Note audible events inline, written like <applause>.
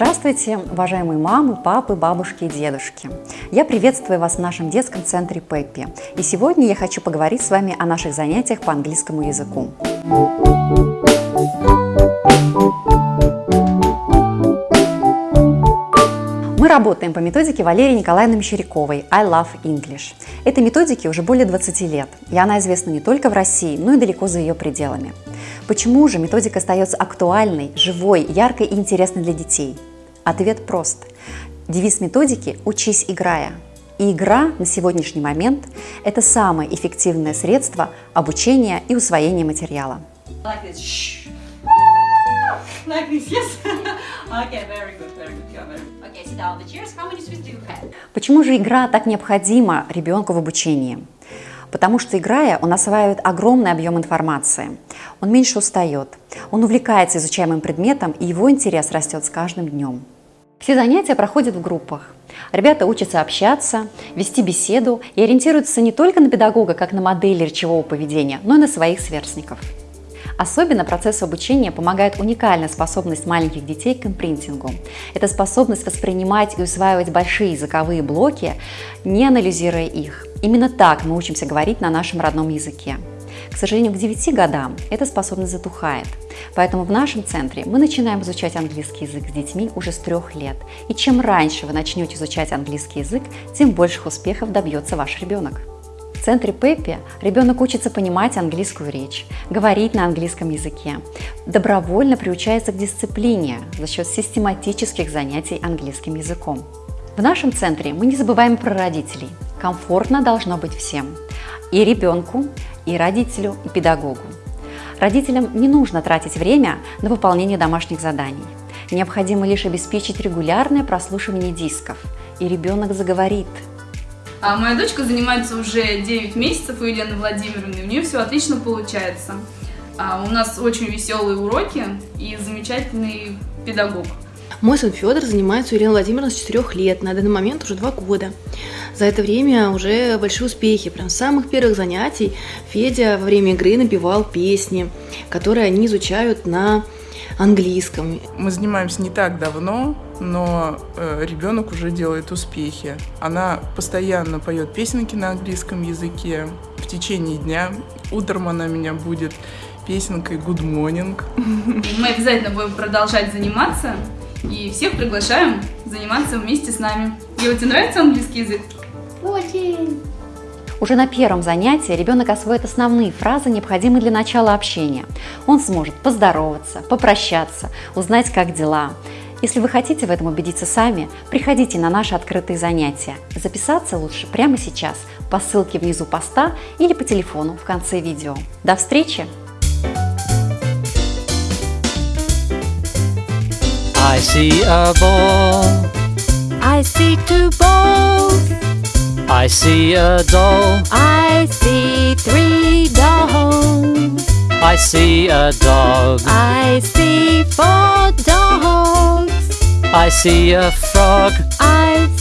Здравствуйте, уважаемые мамы, папы, бабушки и дедушки. Я приветствую вас в нашем детском центре Пеппи. И сегодня я хочу поговорить с вами о наших занятиях по английскому языку. Мы работаем по методике Валерии Николаевны Мещеряковой «I love English». Этой методике уже более 20 лет, и она известна не только в России, но и далеко за ее пределами. Почему же методика остается актуальной, живой, яркой и интересной для детей? Ответ прост. Девиз методики «Учись, играя». И игра на сегодняшний момент – это самое эффективное средство обучения и усвоения материала. Like this. Shh. Like this, yes. <laughs> okay, very good, very good. Yeah, very good. Okay, sit down the chairs. How many sweets do you have? Почему же игра так необходима ребенку в обучении? Потому что играя, он осваивает огромный объем информации, он меньше устает, он увлекается изучаемым предметом, и его интерес растет с каждым днем. Все занятия проходят в группах. Ребята учатся общаться, вести беседу и ориентируются не только на педагога, как на модель речевого поведения, но и на своих сверстников. Особенно процессу обучения помогает уникальная способность маленьких детей к импринтингу. Это способность воспринимать и усваивать большие языковые блоки, не анализируя их. Именно так мы учимся говорить на нашем родном языке. К сожалению, к 9 годам эта способность затухает. Поэтому в нашем центре мы начинаем изучать английский язык с детьми уже с трех лет. И чем раньше вы начнете изучать английский язык, тем больших успехов добьется ваш ребенок. В центре Пеппи ребенок учится понимать английскую речь, говорить на английском языке, добровольно приучается к дисциплине за счет систематических занятий английским языком. В нашем центре мы не забываем про родителей. Комфортно должно быть всем. И ребенку, и родителю, и педагогу. Родителям не нужно тратить время на выполнение домашних заданий. Необходимо лишь обеспечить регулярное прослушивание дисков, и ребенок заговорит – а моя дочка занимается уже 9 месяцев у Елены Владимировны, у нее все отлично получается. А у нас очень веселые уроки и замечательный педагог. Мой сын Федор занимается у Елены Владимировны с 4 лет, на данный момент уже 2 года. За это время уже большие успехи. Прям с самых первых занятий Федя во время игры напевал песни, которые они изучают на английском. Мы занимаемся не так давно, но э, ребенок уже делает успехи. Она постоянно поет песенки на английском языке в течение дня. Утром она меня будет песенкой Good Morning. Мы обязательно будем продолжать заниматься и всех приглашаем заниматься вместе с нами. Ева, тебе нравится английский язык? Очень. Уже на первом занятии ребенок освоит основные фразы, необходимые для начала общения. Он сможет поздороваться, попрощаться, узнать, как дела. Если вы хотите в этом убедиться сами, приходите на наши открытые занятия. Записаться лучше прямо сейчас по ссылке внизу поста или по телефону в конце видео. До встречи! I see a ball. I see two balls. I see a doll. I see three dolls. I see a dog. I see four dogs. I see a frog. I see